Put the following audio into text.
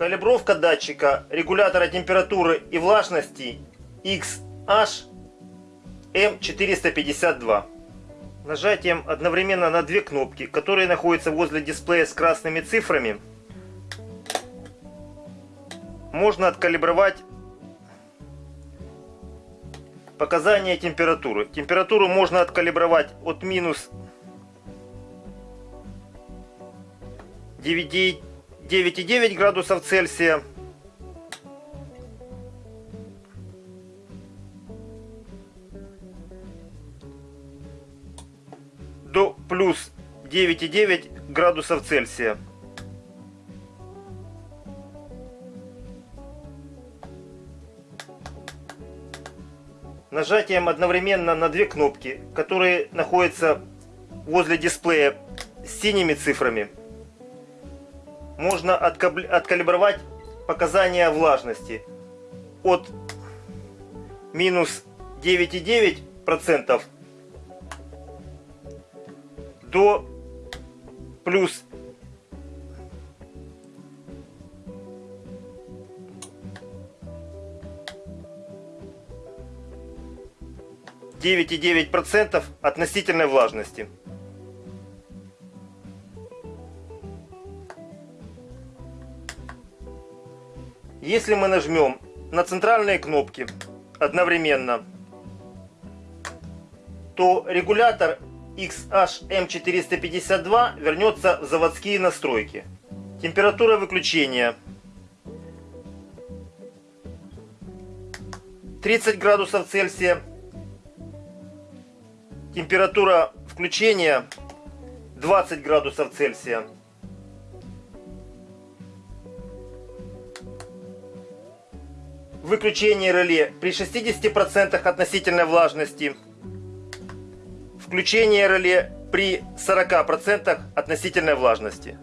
Калибровка датчика регулятора температуры и влажности XH-M452. Нажатием одновременно на две кнопки, которые находятся возле дисплея с красными цифрами, можно откалибровать показания температуры. Температуру можно откалибровать от минус 9,9 градусов Цельсия до плюс 9,9 градусов Цельсия. Нажатием одновременно на две кнопки, которые находятся возле дисплея с синими цифрами, можно откалибровать показания влажности от минус 9,9% до плюс 9,9% относительной влажности. Если мы нажмем на центральные кнопки одновременно, то регулятор XHM452 вернется в заводские настройки. Температура выключения 30 градусов Цельсия. Температура включения 20 градусов Цельсия. Выключение реле при 60% относительной влажности. Включение реле при 40% относительной влажности.